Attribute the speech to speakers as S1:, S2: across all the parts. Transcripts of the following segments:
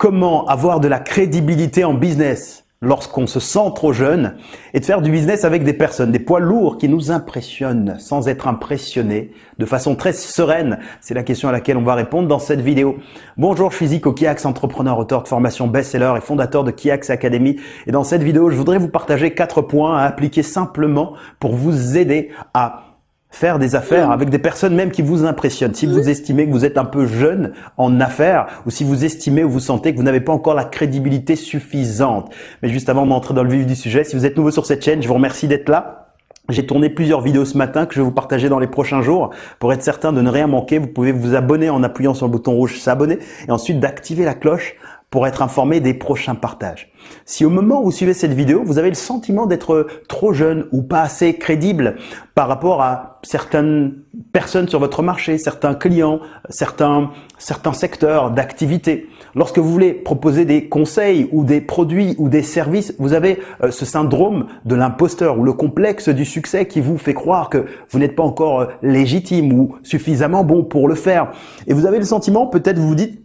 S1: comment avoir de la crédibilité en business lorsqu'on se sent trop jeune et de faire du business avec des personnes, des poids lourds qui nous impressionnent sans être impressionnés de façon très sereine. C'est la question à laquelle on va répondre dans cette vidéo. Bonjour, je suis Zico Kiax, entrepreneur, auteur de formation best-seller et fondateur de Kiax Academy. Et dans cette vidéo, je voudrais vous partager quatre points à appliquer simplement pour vous aider à faire des affaires avec des personnes même qui vous impressionnent. Si vous estimez que vous êtes un peu jeune en affaires ou si vous estimez ou vous sentez que vous n'avez pas encore la crédibilité suffisante. Mais juste avant d'entrer dans le vif du sujet, si vous êtes nouveau sur cette chaîne, je vous remercie d'être là. J'ai tourné plusieurs vidéos ce matin que je vais vous partager dans les prochains jours. Pour être certain de ne rien manquer, vous pouvez vous abonner en appuyant sur le bouton rouge s'abonner et ensuite d'activer la cloche pour être informé des prochains partages. Si au moment où vous suivez cette vidéo, vous avez le sentiment d'être trop jeune ou pas assez crédible par rapport à certaines personnes sur votre marché, certains clients, certains, certains secteurs d'activité, lorsque vous voulez proposer des conseils ou des produits ou des services, vous avez euh, ce syndrome de l'imposteur ou le complexe du succès qui vous fait croire que vous n'êtes pas encore euh, légitime ou suffisamment bon pour le faire. Et vous avez le sentiment, peut-être vous vous dites,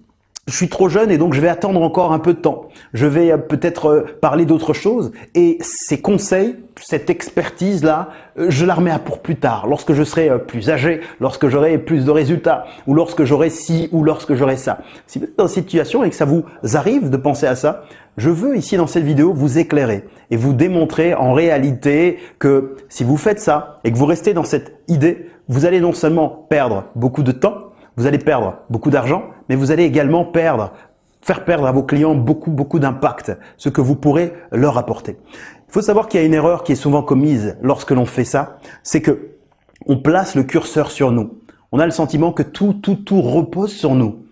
S1: je suis trop jeune et donc je vais attendre encore un peu de temps. Je vais euh, peut-être euh, parler d'autre chose et ces conseils, cette expertise-là, euh, je la remets à pour plus tard, lorsque je serai plus âgé, lorsque j'aurai plus de résultats ou lorsque j'aurai ci ou lorsque j'aurai ça. Si vous êtes dans cette situation et que ça vous arrive de penser à ça, je veux ici dans cette vidéo vous éclairer et vous démontrer en réalité que si vous faites ça et que vous restez dans cette idée, vous allez non seulement perdre beaucoup de temps, vous allez perdre beaucoup d'argent, mais vous allez également perdre, faire perdre à vos clients beaucoup, beaucoup d'impact, ce que vous pourrez leur apporter. Il faut savoir qu'il y a une erreur qui est souvent commise lorsque l'on fait ça, c'est que on place le curseur sur nous. On a le sentiment que tout, tout, tout repose sur nous.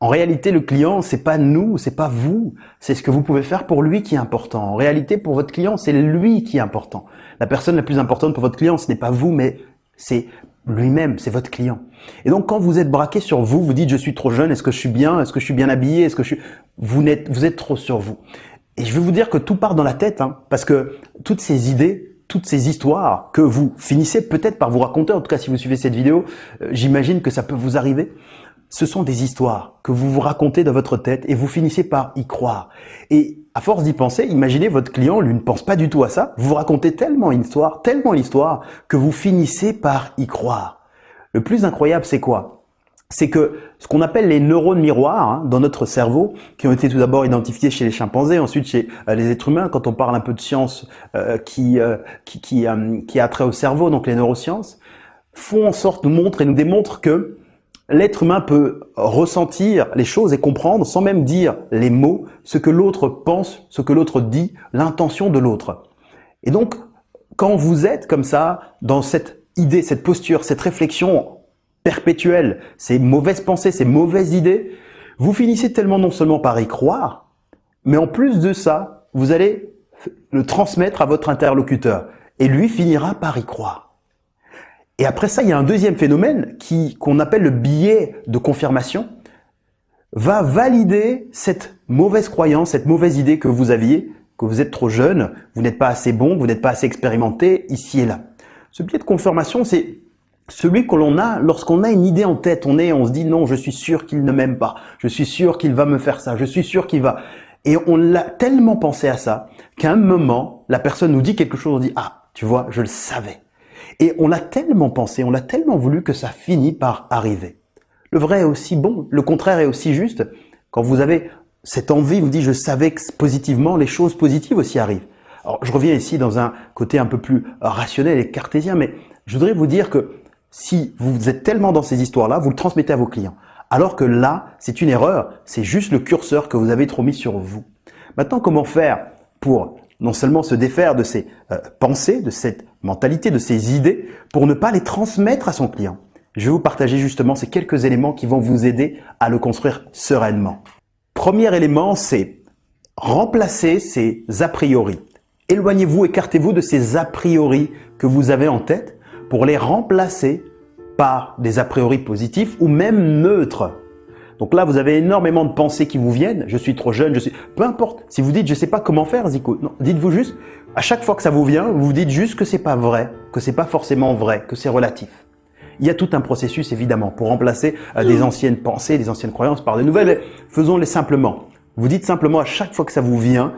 S1: En réalité, le client, c'est pas nous, c'est pas vous. C'est ce que vous pouvez faire pour lui qui est important. En réalité, pour votre client, c'est lui qui est important. La personne la plus importante pour votre client, ce n'est pas vous, mais c'est lui-même, c'est votre client. Et donc quand vous êtes braqué sur vous, vous dites je suis trop jeune, est-ce que je suis bien, est-ce que je suis bien habillé, est-ce que je suis... Vous êtes, vous êtes trop sur vous. Et je vais vous dire que tout part dans la tête, hein, parce que toutes ces idées, toutes ces histoires que vous finissez peut-être par vous raconter, en tout cas si vous suivez cette vidéo, euh, j'imagine que ça peut vous arriver, ce sont des histoires que vous vous racontez dans votre tête et vous finissez par y croire. Et à force d'y penser, imaginez votre client, lui ne pense pas du tout à ça, vous vous racontez tellement une histoire, tellement l'histoire, que vous finissez par y croire. Le plus incroyable, c'est quoi? C'est que ce qu'on appelle les neurones miroirs hein, dans notre cerveau, qui ont été tout d'abord identifiés chez les chimpanzés, ensuite chez euh, les êtres humains, quand on parle un peu de sciences euh, qui, euh, qui, qui, qui a trait au cerveau, donc les neurosciences, font en sorte, nous montrent et nous démontrent que L'être humain peut ressentir les choses et comprendre, sans même dire les mots, ce que l'autre pense, ce que l'autre dit, l'intention de l'autre. Et donc, quand vous êtes comme ça, dans cette idée, cette posture, cette réflexion perpétuelle, ces mauvaises pensées, ces mauvaises idées, vous finissez tellement non seulement par y croire, mais en plus de ça, vous allez le transmettre à votre interlocuteur. Et lui finira par y croire. Et après ça, il y a un deuxième phénomène qui qu'on appelle le biais de confirmation, va valider cette mauvaise croyance, cette mauvaise idée que vous aviez, que vous êtes trop jeune, vous n'êtes pas assez bon, vous n'êtes pas assez expérimenté ici et là. Ce biais de confirmation, c'est celui que l'on a lorsqu'on a une idée en tête. On est, on se dit non, je suis sûr qu'il ne m'aime pas, je suis sûr qu'il va me faire ça, je suis sûr qu'il va. Et on l'a tellement pensé à ça qu'à un moment, la personne nous dit quelque chose, on dit ah, tu vois, je le savais. Et on l'a tellement pensé, on l'a tellement voulu que ça finit par arriver. Le vrai est aussi bon, le contraire est aussi juste. Quand vous avez cette envie, vous dites je savais que positivement, les choses positives aussi arrivent. Alors je reviens ici dans un côté un peu plus rationnel et cartésien, mais je voudrais vous dire que si vous êtes tellement dans ces histoires-là, vous le transmettez à vos clients. Alors que là, c'est une erreur, c'est juste le curseur que vous avez trop mis sur vous. Maintenant, comment faire pour non seulement se défaire de ces euh, pensées, de cette mentalité, de ces idées, pour ne pas les transmettre à son client. Je vais vous partager justement ces quelques éléments qui vont vous aider à le construire sereinement. Premier élément, c'est remplacer ces a priori. Éloignez-vous, écartez-vous de ces a priori que vous avez en tête pour les remplacer par des a priori positifs ou même neutres. Donc là, vous avez énormément de pensées qui vous viennent. Je suis trop jeune, je suis... Peu importe. Si vous dites, je ne sais pas comment faire, Zico. Non, dites-vous juste, à chaque fois que ça vous vient, vous vous dites juste que c'est pas vrai, que c'est pas forcément vrai, que c'est relatif. Il y a tout un processus, évidemment, pour remplacer euh, des anciennes pensées, des anciennes croyances par de nouvelles. Faisons-les simplement. Vous dites simplement à chaque fois que ça vous vient,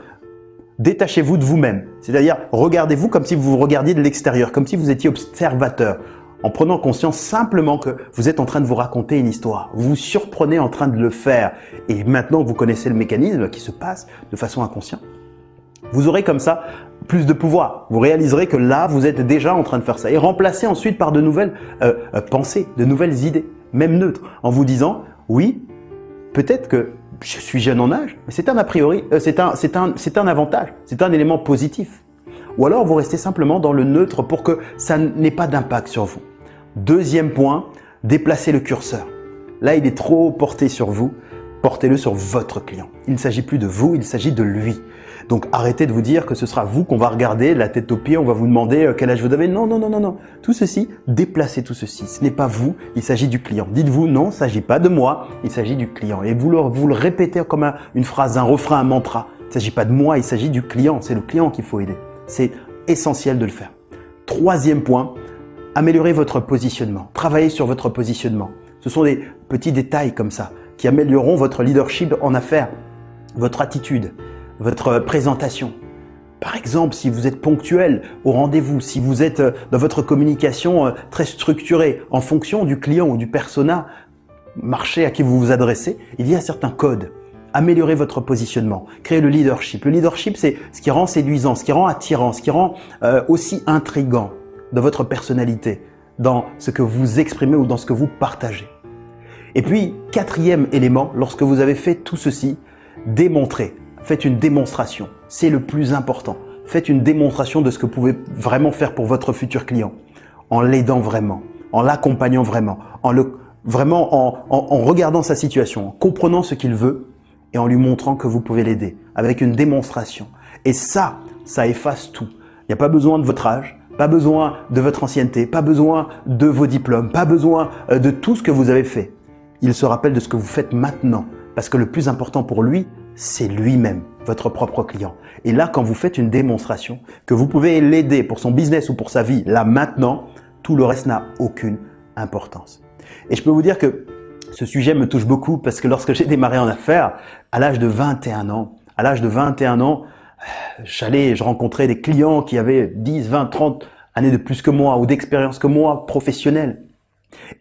S1: détachez-vous de vous-même. C'est-à-dire, regardez-vous comme si vous regardiez de l'extérieur, comme si vous étiez observateur, en prenant conscience simplement que vous êtes en train de vous raconter une histoire. Vous vous surprenez en train de le faire. Et maintenant que vous connaissez le mécanisme qui se passe de façon inconsciente, vous aurez comme ça plus de pouvoir. Vous réaliserez que là, vous êtes déjà en train de faire ça. Et remplacez ensuite par de nouvelles euh, euh, pensées, de nouvelles idées, même neutres, en vous disant, oui, peut-être que je suis jeune en âge, mais c'est un a priori, euh, c'est un, un, un avantage, c'est un élément positif. Ou alors vous restez simplement dans le neutre pour que ça n'ait pas d'impact sur vous. Deuxième point, déplacez le curseur. Là, il est trop porté sur vous, portez-le sur votre client. Il ne s'agit plus de vous, il s'agit de lui. Donc arrêtez de vous dire que ce sera vous qu'on va regarder la tête aux pieds, on va vous demander euh, quel âge vous avez. Non, non, non, non, non. Tout ceci, déplacez tout ceci. Ce n'est pas vous, il s'agit du client. Dites-vous non, il ne s'agit pas de moi, il s'agit du client. Et vous le, vous le répétez comme une phrase, un refrain, un mantra. Il ne s'agit pas de moi, il s'agit du client. C'est le client qu'il faut aider. C'est essentiel de le faire. Troisième point, améliorez votre positionnement. Travaillez sur votre positionnement. Ce sont des petits détails comme ça qui amélioreront votre leadership en affaires, votre attitude, votre présentation. Par exemple, si vous êtes ponctuel au rendez-vous, si vous êtes euh, dans votre communication euh, très structurée en fonction du client ou du persona marché à qui vous vous adressez, il y a certains codes. Améliorez votre positionnement, créez le leadership. Le leadership, c'est ce qui rend séduisant, ce qui rend attirant, ce qui rend euh, aussi intrigant dans votre personnalité, dans ce que vous exprimez ou dans ce que vous partagez. Et puis, quatrième élément, lorsque vous avez fait tout ceci, démontrez. Faites une démonstration. C'est le plus important. Faites une démonstration de ce que vous pouvez vraiment faire pour votre futur client. En l'aidant vraiment, en l'accompagnant vraiment, en le, vraiment en, en regardant sa situation, en comprenant ce qu'il veut et en lui montrant que vous pouvez l'aider avec une démonstration. Et ça, ça efface tout. Il n'y a pas besoin de votre âge, pas besoin de votre ancienneté, pas besoin de vos diplômes, pas besoin euh, de tout ce que vous avez fait. Il se rappelle de ce que vous faites maintenant parce que le plus important pour lui, c'est lui-même, votre propre client. Et là, quand vous faites une démonstration, que vous pouvez l'aider pour son business ou pour sa vie, là maintenant, tout le reste n'a aucune importance. Et je peux vous dire que ce sujet me touche beaucoup parce que lorsque j'ai démarré en affaires, à l'âge de 21 ans, à l'âge de 21 ans, j'allais, je rencontrais des clients qui avaient 10, 20, 30 années de plus que moi ou d'expérience que moi, professionnelle.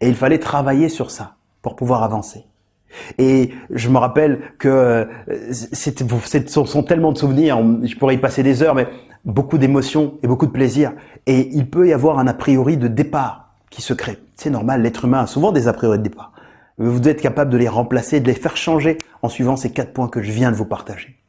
S1: Et il fallait travailler sur ça pour pouvoir avancer. Et je me rappelle que euh, ce sont tellement de souvenirs, je pourrais y passer des heures, mais beaucoup d'émotions et beaucoup de plaisir. Et il peut y avoir un a priori de départ qui se crée. C'est normal, l'être humain a souvent des a priori de départ. Vous être capable de les remplacer, de les faire changer en suivant ces quatre points que je viens de vous partager.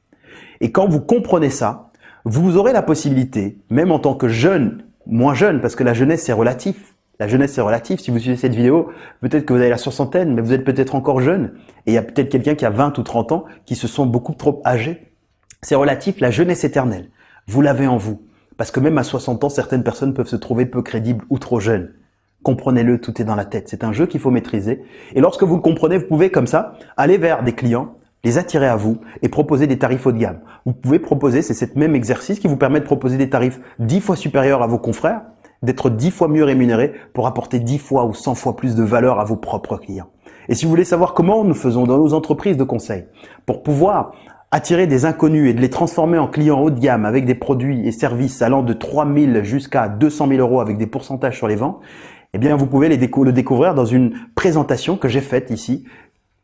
S1: Et quand vous comprenez ça, vous aurez la possibilité, même en tant que jeune, moins jeune, parce que la jeunesse c'est relatif, la jeunesse c'est relatif. Si vous suivez cette vidéo, peut-être que vous avez la soixantaine, mais vous êtes peut-être encore jeune. Et il y a peut-être quelqu'un qui a 20 ou 30 ans qui se sont beaucoup trop âgés. C'est relatif, la jeunesse éternelle. Vous l'avez en vous. Parce que même à 60 ans, certaines personnes peuvent se trouver peu crédibles ou trop jeunes. Comprenez-le, tout est dans la tête. C'est un jeu qu'il faut maîtriser. Et lorsque vous le comprenez, vous pouvez comme ça aller vers des clients, les attirer à vous et proposer des tarifs haut de gamme. Vous pouvez proposer, c'est cet même exercice qui vous permet de proposer des tarifs 10 fois supérieurs à vos confrères d'être dix fois mieux rémunéré pour apporter dix fois ou cent fois plus de valeur à vos propres clients. Et si vous voulez savoir comment nous faisons dans nos entreprises de conseil pour pouvoir attirer des inconnus et de les transformer en clients haut de gamme avec des produits et services allant de 3 000 jusqu'à 200 000 euros avec des pourcentages sur les ventes, eh bien, vous pouvez le découvrir dans une présentation que j'ai faite ici.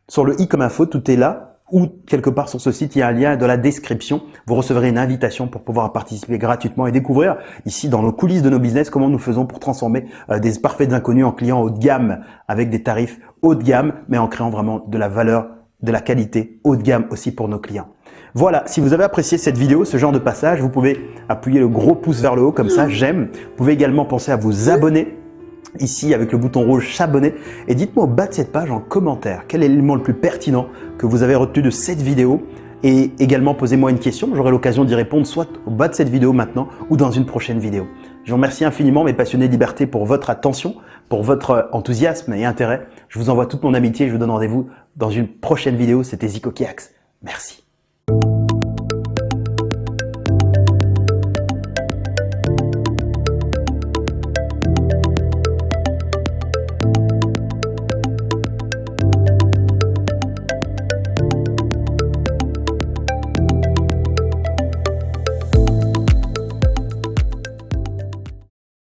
S1: Sur le i comme info, tout est là ou quelque part sur ce site, il y a un lien dans la description. Vous recevrez une invitation pour pouvoir participer gratuitement et découvrir ici dans nos coulisses de nos business comment nous faisons pour transformer euh, des parfaits inconnus en clients haut de gamme avec des tarifs haut de gamme, mais en créant vraiment de la valeur, de la qualité haut de gamme aussi pour nos clients. Voilà, si vous avez apprécié cette vidéo, ce genre de passage, vous pouvez appuyer le gros pouce vers le haut comme ça, j'aime. Vous pouvez également penser à vous abonner ici avec le bouton rouge s'abonner et dites-moi au bas de cette page en commentaire quel est l'élément le plus pertinent que vous avez retenu de cette vidéo? Et également posez-moi une question, j'aurai l'occasion d'y répondre soit au bas de cette vidéo maintenant ou dans une prochaine vidéo. Je vous remercie infiniment mes passionnés de liberté pour votre attention, pour votre enthousiasme et intérêt. Je vous envoie toute mon amitié et je vous donne rendez-vous dans une prochaine vidéo. C'était Zico Kiax. Merci.